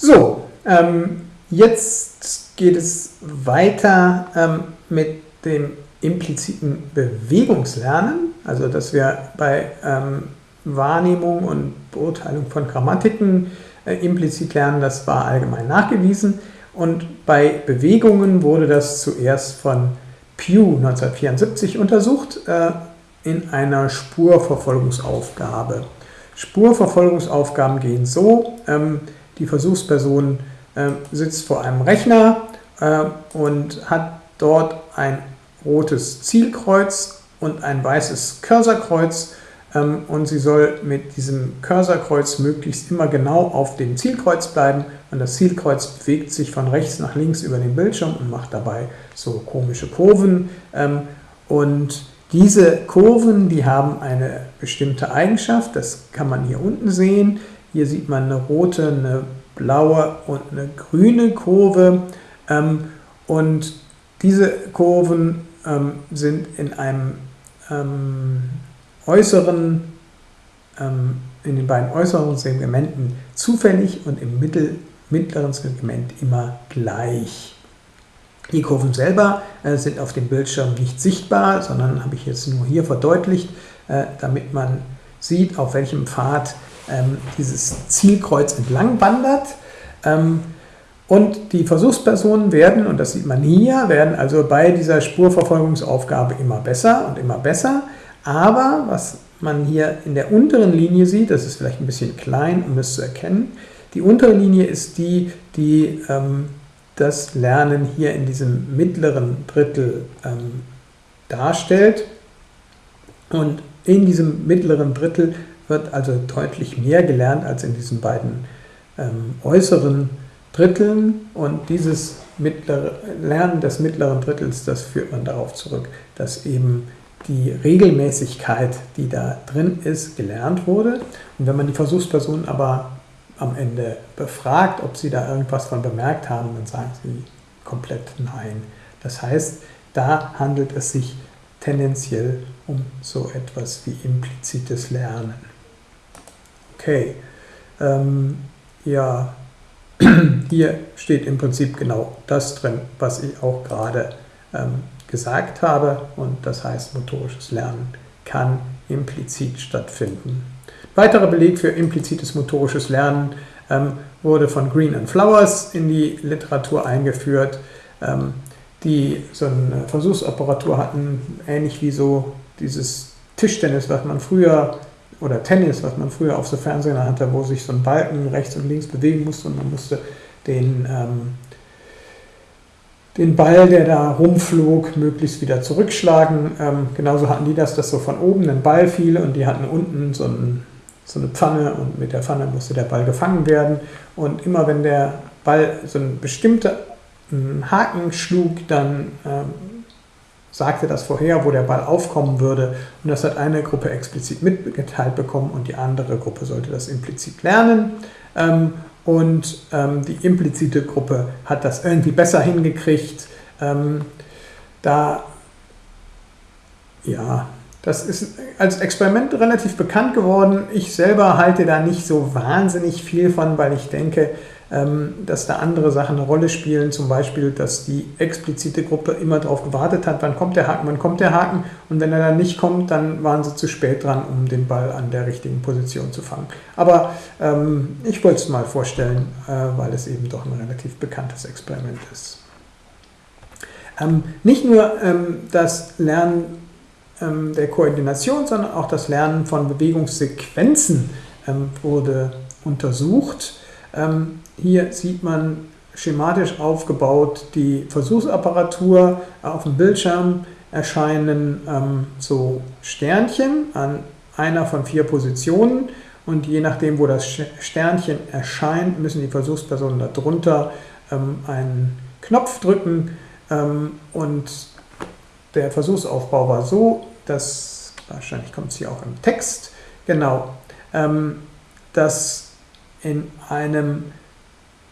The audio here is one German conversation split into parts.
So, ähm, jetzt geht es weiter ähm, mit dem impliziten Bewegungslernen, also dass wir bei ähm, Wahrnehmung und Beurteilung von Grammatiken äh, implizit lernen, das war allgemein nachgewiesen. Und bei Bewegungen wurde das zuerst von Pew 1974 untersucht äh, in einer Spurverfolgungsaufgabe. Spurverfolgungsaufgaben gehen so, ähm, die Versuchsperson äh, sitzt vor einem Rechner äh, und hat dort ein rotes Zielkreuz und ein weißes Cursorkreuz ähm, und sie soll mit diesem Cursorkreuz möglichst immer genau auf dem Zielkreuz bleiben und das Zielkreuz bewegt sich von rechts nach links über den Bildschirm und macht dabei so komische Kurven ähm, und diese Kurven, die haben eine bestimmte Eigenschaft, das kann man hier unten sehen. Hier sieht man eine rote, eine blaue und eine grüne Kurve ähm, und diese Kurven ähm, sind in einem ähm, äußeren, ähm, in den beiden äußeren Segmenten zufällig und im mittel, mittleren Segment immer gleich. Die Kurven selber äh, sind auf dem Bildschirm nicht sichtbar, sondern habe ich jetzt nur hier verdeutlicht, äh, damit man sieht, auf welchem Pfad ähm, dieses Zielkreuz entlang wandert. Ähm, und die Versuchspersonen werden, und das sieht man hier, werden also bei dieser Spurverfolgungsaufgabe immer besser und immer besser. Aber was man hier in der unteren Linie sieht, das ist vielleicht ein bisschen klein, um es zu erkennen, die untere Linie ist die, die ähm, das Lernen hier in diesem mittleren Drittel ähm, darstellt. Und in diesem mittleren Drittel wird also deutlich mehr gelernt als in diesen beiden ähm, äußeren Dritteln. Und dieses mittlere, Lernen des mittleren Drittels, das führt man darauf zurück, dass eben die Regelmäßigkeit, die da drin ist, gelernt wurde. Und wenn man die Versuchspersonen aber am Ende befragt, ob sie da irgendwas von bemerkt haben, dann sagen sie komplett nein. Das heißt, da handelt es sich tendenziell um so etwas wie implizites Lernen. Okay, ähm, ja, hier steht im Prinzip genau das drin, was ich auch gerade ähm, gesagt habe. Und das heißt, motorisches Lernen kann implizit stattfinden. Weiterer Beleg für implizites motorisches Lernen ähm, wurde von Green and Flowers in die Literatur eingeführt, ähm, die so eine Versuchsapparatur hatten, ähnlich wie so dieses Tischtennis, was man früher, oder Tennis, was man früher auf so Fernsehern hatte, wo sich so ein Balken rechts und links bewegen musste und man musste den ähm, den Ball, der da rumflog, möglichst wieder zurückschlagen. Ähm, genauso hatten die das, dass so von oben ein Ball fiel und die hatten unten so, ein, so, eine Pfanne und mit der Pfanne musste der Ball gefangen werden. Und immer wenn der Ball so einen bestimmten Haken schlug, dann ähm, sagte das vorher, wo der Ball aufkommen würde. Und das hat eine Gruppe explizit mitgeteilt bekommen und die andere Gruppe sollte das implizit lernen. Ähm, und ähm, die implizite Gruppe hat das irgendwie besser hingekriegt. Ähm, da, ja, das ist als Experiment relativ bekannt geworden. Ich selber halte da nicht so wahnsinnig viel von, weil ich denke, dass da andere Sachen eine Rolle spielen, zum Beispiel, dass die explizite Gruppe immer darauf gewartet hat, wann kommt der Haken, wann kommt der Haken und wenn er dann nicht kommt, dann waren sie zu spät dran, um den Ball an der richtigen Position zu fangen. Aber ähm, ich wollte es mal vorstellen, äh, weil es eben doch ein relativ bekanntes Experiment ist. Ähm, nicht nur ähm, das Lernen ähm, der Koordination, sondern auch das Lernen von Bewegungssequenzen ähm, wurde untersucht. Ähm, hier sieht man schematisch aufgebaut die Versuchsapparatur. Auf dem Bildschirm erscheinen ähm, so Sternchen an einer von vier Positionen und je nachdem, wo das Sternchen erscheint, müssen die Versuchspersonen darunter ähm, einen Knopf drücken ähm, und der Versuchsaufbau war so, dass, wahrscheinlich kommt es hier auch im Text, genau, ähm, dass in einem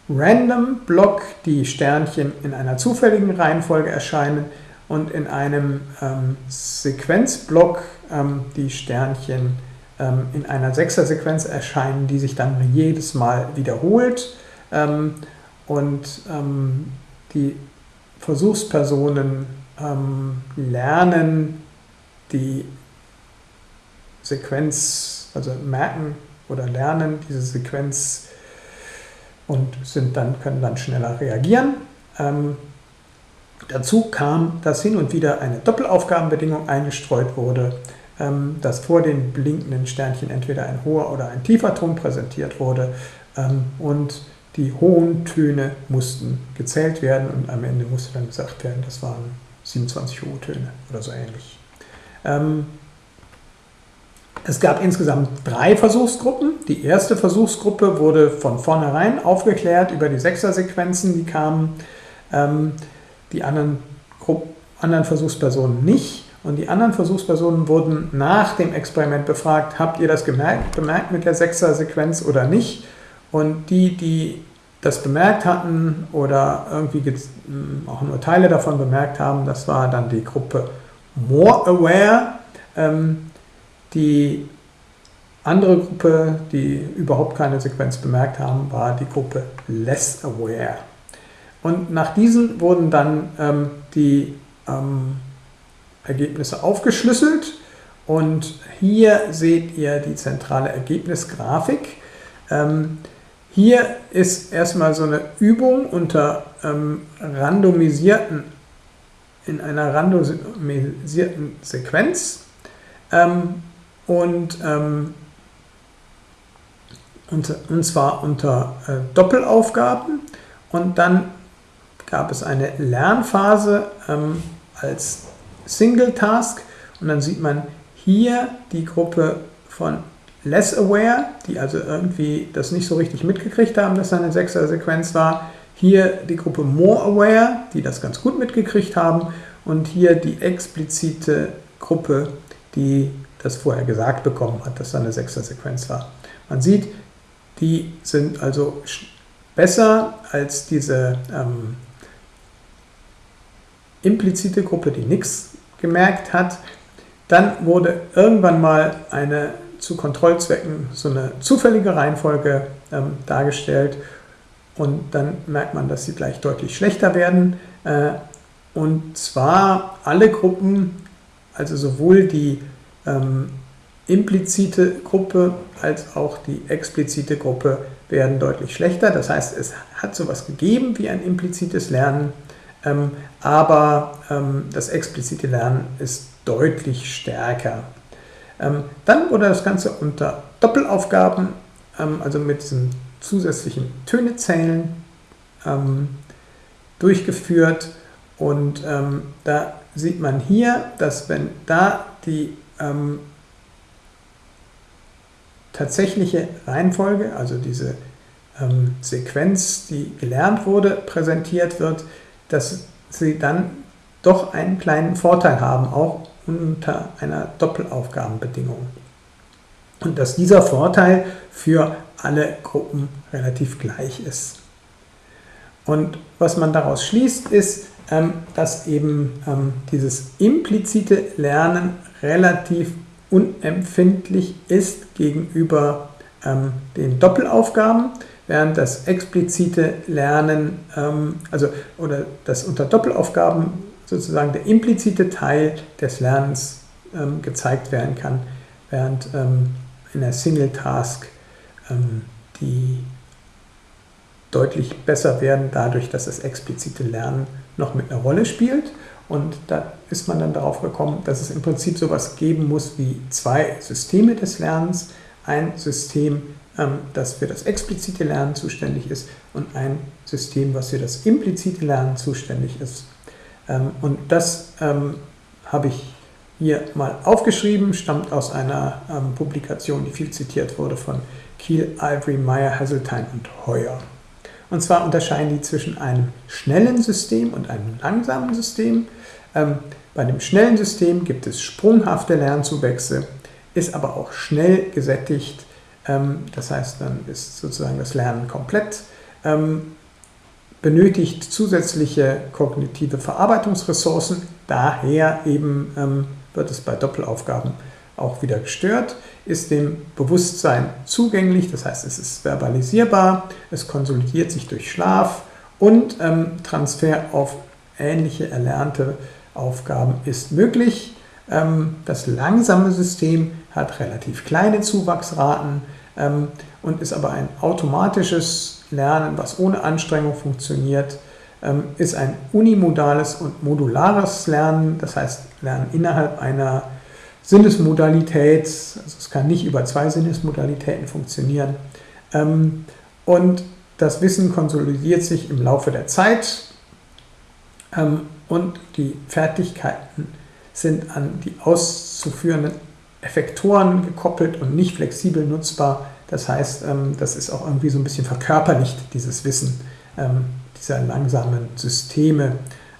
Random Block die Sternchen in einer zufälligen Reihenfolge erscheinen und in einem ähm, Sequenzblock ähm, die Sternchen ähm, in einer Sechser-Sequenz erscheinen, die sich dann jedes Mal wiederholt. ähm, und ähm, die Versuchspersonen ähm, lernen die Sequenz, also merken oder lernen diese Sequenz und sind dann, können dann schneller reagieren. Ähm, dazu kam, dass hin und wieder eine Doppelaufgabenbedingung eingestreut wurde, ähm, dass vor den blinkenden Sternchen entweder ein hoher oder ein tiefer Ton präsentiert wurde ähm, und die hohen Töne mussten gezählt werden und am Ende musste dann gesagt werden, das waren 27 hohe Töne oder so ähnlich. Es gab insgesamt drei Versuchsgruppen. Die erste Versuchsgruppe wurde von vornherein aufgeklärt über die Sechser-Sequenzen, die kamen. Ähm, die anderen, anderen Versuchspersonen nicht. Und die anderen Versuchspersonen wurden nach dem Experiment befragt, habt ihr das gemerkt, bemerkt mit der Sechser-Sequenz oder nicht? Und die, die das bemerkt hatten oder irgendwie hm, auch nur Teile davon bemerkt haben, das war dann die Gruppe More Aware. Ähm, die andere Gruppe, die überhaupt keine Sequenz bemerkt haben, war die Gruppe Less Aware. Und nach diesen wurden dann ähm, die ähm, Ergebnisse aufgeschlüsselt. Und hier seht ihr die zentrale Ergebnisgrafik. Ähm, hier ist erstmal so eine Übung unter ähm, randomisierten, in einer randomisierten Sequenz. Ähm, und, ähm, und, und zwar unter äh, Doppelaufgaben. Und dann gab es eine Lernphase ähm, als Single Task und dann sieht man hier die Gruppe von Less Aware, die also irgendwie das nicht so richtig mitgekriegt haben, dass da eine Sechser-Sequenz war. Hier die Gruppe More Aware, die das ganz gut mitgekriegt haben. Und hier die explizite Gruppe, die das vorher gesagt bekommen hat, dass da eine Sechser-Sequenz war. Man sieht, die sind also besser als diese ähm, implizite Gruppe, die nichts gemerkt hat. Dann wurde irgendwann mal eine zu Kontrollzwecken so eine zufällige Reihenfolge ähm, dargestellt und dann merkt man, dass sie gleich deutlich schlechter werden. Äh, und zwar alle Gruppen, also sowohl die ähm, implizite Gruppe als auch die explizite Gruppe werden deutlich schlechter. Das heißt, es hat sowas gegeben wie ein implizites Lernen, ähm, aber ähm, das explizite Lernen ist deutlich stärker. Ähm, dann wurde das Ganze unter Doppelaufgaben, ähm, also mit diesem zusätzlichen Tönezählen, ähm, durchgeführt. Und ähm, da sieht man hier, dass wenn da die tatsächliche Reihenfolge, also diese Sequenz, die gelernt wurde, präsentiert wird, dass sie dann doch einen kleinen Vorteil haben, auch unter einer Doppelaufgabenbedingung. Und dass dieser Vorteil für alle Gruppen relativ gleich ist. Und was man daraus schließt, ist, ähm, dass eben ähm, dieses implizite Lernen relativ unempfindlich ist gegenüber ähm, den Doppelaufgaben während das explizite Lernen, ähm, also oder das unter Doppelaufgaben sozusagen der implizite Teil des Lernens ähm, gezeigt werden kann, während ähm, in der Single Task ähm, die deutlich besser werden, dadurch, dass das explizite Lernen noch mit einer Rolle spielt. Und da ist man dann darauf gekommen, dass es im Prinzip sowas geben muss wie zwei Systeme des Lernens. Ein System, ähm, das für das explizite Lernen zuständig ist und ein System, was für das implizite Lernen zuständig ist. Ähm, und das ähm, habe ich hier mal aufgeschrieben, stammt aus einer Publikation, die viel zitiert wurde von Kiel, Ivory, Meyer, Hasseltine und Heuer. Und zwar unterscheiden die zwischen einem schnellen System und einem langsamen System. Bei dem schnellen System gibt es sprunghafte Lernzuwächse, ist aber auch schnell gesättigt ähm, das heißt, dann ist sozusagen das Lernen komplett. Ähm, benötigt zusätzliche kognitive Verarbeitungsressourcen. Daher eben ähm, wird es bei Doppelaufgaben auch wieder gestört, ist dem Bewusstsein zugänglich, das heißt es ist verbalisierbar, es konsolidiert sich durch Schlaf und ähm, Transfer auf ähnliche erlernte Aufgaben ist möglich. Ähm, das langsame System hat relativ kleine Zuwachsraten ähm, und ist aber ein automatisches Lernen, was ohne Anstrengung funktioniert, ähm, ist ein unimodales und modulares Lernen, das heißt Lernen innerhalb einer Sinnesmodalität, also es kann nicht über zwei Sinnesmodalitäten funktionieren. Und das Wissen konsolidiert sich im Laufe der Zeit und die Fertigkeiten sind an die auszuführenden Effektoren gekoppelt und nicht flexibel nutzbar. Das heißt, ähm, das ist auch irgendwie so ein bisschen verkörperlicht, dieses Wissen ähm, dieser langsamen Systeme.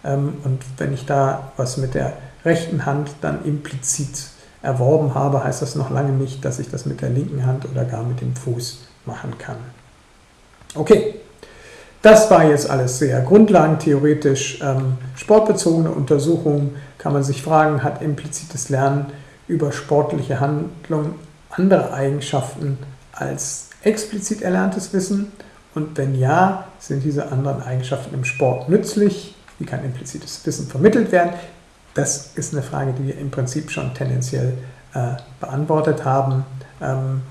Ähm, und wenn ich da was mit der rechten Hand dann implizit erworben habe, heißt das noch lange nicht, dass ich das mit der linken Hand oder gar mit dem Fuß machen kann. Okay, das war jetzt alles sehr grundlagentheoretisch. sportbezogene Untersuchungen kann man sich fragen, hat implizites Lernen über sportliche Handlungen andere Eigenschaften als explizit erlerntes Wissen? Und wenn ja, sind diese anderen Eigenschaften im Sport nützlich? Wie kann implizites Wissen vermittelt werden? Das ist eine Frage, die wir im Prinzip schon tendenziell äh, beantwortet haben. Ähm,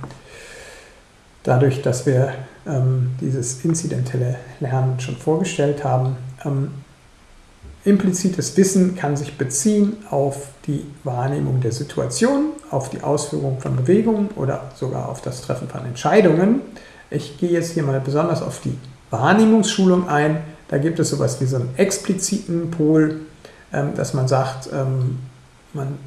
dadurch, dass wir ähm, dieses inzidentelle Lernen schon vorgestellt haben, ähm, Implizites Wissen kann sich beziehen auf die Wahrnehmung der Situation, auf die Ausführung von Bewegungen oder sogar auf das Treffen von Entscheidungen. Ich gehe jetzt hier mal besonders auf die Wahrnehmungsschulung ein. Da gibt es sowas wie so einen expliziten Pol, ähm, dass man sagt, ähm, man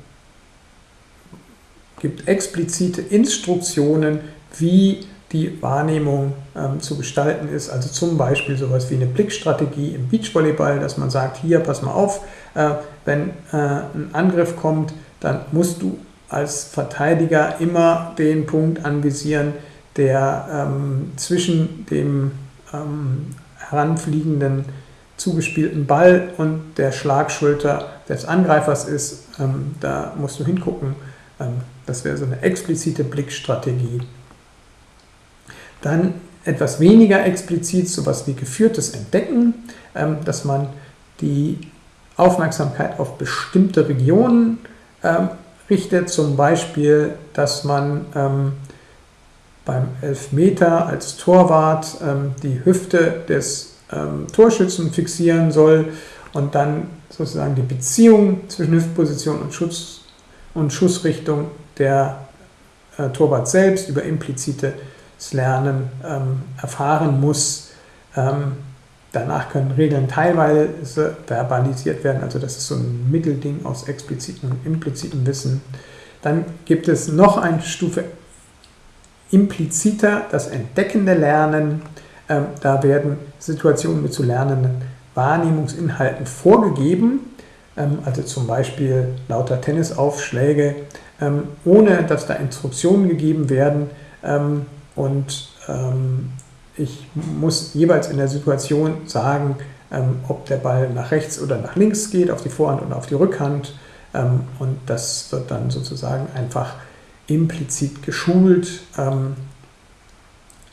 gibt explizite Instruktionen, wie die Wahrnehmung ähm, zu gestalten ist. Also zum Beispiel sowas wie eine Blickstrategie im Beachvolleyball, dass man sagt, hier, pass mal auf, äh, wenn äh, ein Angriff kommt, dann musst du als Verteidiger immer den Punkt anvisieren, der ähm, zwischen dem ähm, heranfliegenden zugespielten Ball und der Schlagschulter des Angreifers ist. Ähm, da musst du hingucken. Ähm, das wäre so eine explizite Blickstrategie. Dann etwas weniger explizit, sowas wie geführtes Entdecken, ähm, dass man die Aufmerksamkeit auf bestimmte Regionen ähm, richtet, zum Beispiel, dass man ähm, beim Elfmeter als Torwart die Hüfte des Torschützen fixieren soll und dann sozusagen die Beziehung zwischen Hüftposition und, Schutz und Schussrichtung der äh, Torwart selbst über implizite Lernen ähm, erfahren muss. Ähm, danach können Regeln teilweise verbalisiert werden, also das ist so ein Mittelding aus explizitem und implizitem Wissen. Dann gibt es noch eine Stufe impliziter, das entdeckende Lernen. Ähm, da werden Situationen mit zu lernenden Wahrnehmungsinhalten vorgegeben, ähm, also zum Beispiel lauter Tennisaufschläge, ähm, ohne dass da Instruktionen gegeben werden ähm, und ähm, ich muss jeweils in der Situation sagen, ähm, ob der Ball nach rechts oder nach links geht, auf die Vorhand oder auf die Rückhand. Ähm, und das wird dann sozusagen einfach implizit geschult. Ähm,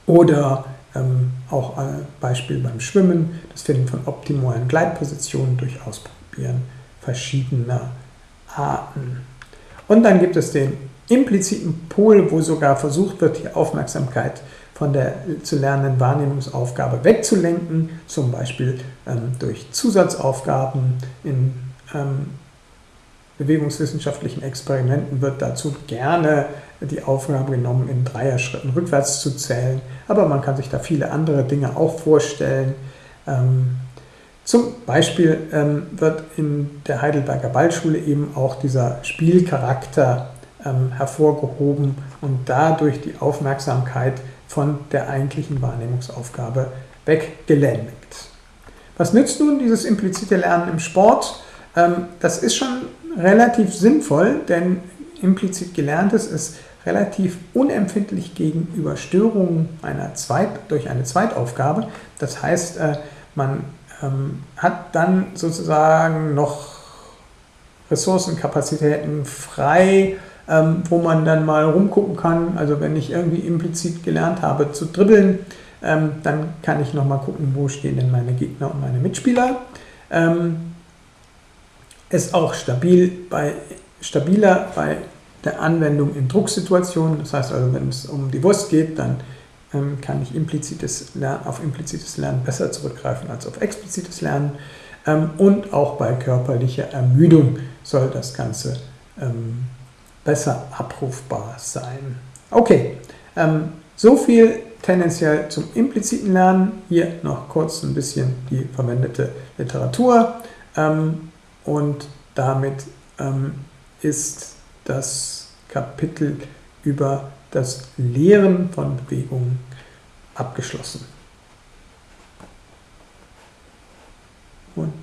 oder ähm, auch ein Beispiel beim Schwimmen, das Finden von optimalen Gleitpositionen durch Ausprobieren verschiedener Arten. Und dann gibt es den impliziten Pol, wo sogar versucht wird, die Aufmerksamkeit von der zu lernenden Wahrnehmungsaufgabe wegzulenken, zum Beispiel ähm, durch Zusatzaufgaben in ähm, bewegungswissenschaftlichen Experimenten wird dazu gerne die Aufgabe genommen, in Dreier-Schritten rückwärts zu zählen, aber man kann sich da viele andere Dinge auch vorstellen. Ähm, zum Beispiel ähm, wird in der Heidelberger Ballschule eben auch dieser Spielcharakter ähm, hervorgehoben und dadurch die Aufmerksamkeit von der eigentlichen Wahrnehmungsaufgabe weggelenkt. Was nützt nun dieses implizite Lernen im Sport? Ähm, das ist schon relativ sinnvoll, denn implizit gelerntes ist relativ unempfindlich gegenüber Störungen einer Zweit, durch eine Zweitaufgabe. Das heißt, äh, man ähm, hat dann sozusagen noch Ressourcenkapazitäten frei, ähm, wo man dann mal rumgucken kann. Also wenn ich irgendwie implizit gelernt habe zu dribbeln, ähm, dann kann ich nochmal gucken, wo stehen denn meine Gegner und meine Mitspieler. Ähm, ist auch stabil bei, stabiler bei der Anwendung in Drucksituationen. Das heißt also, wenn es um die Wurst geht, dann ähm, kann ich implizites Lernen, auf implizites Lernen besser zurückgreifen als auf explizites Lernen. Ähm, und auch bei körperlicher Ermüdung soll das Ganze ähm, besser abrufbar sein. Okay, ähm, so viel tendenziell zum impliziten Lernen. Hier noch kurz ein bisschen die verwendete Literatur. Ähm, und damit ähm, ist das Kapitel über das Lehren von Bewegungen abgeschlossen. Und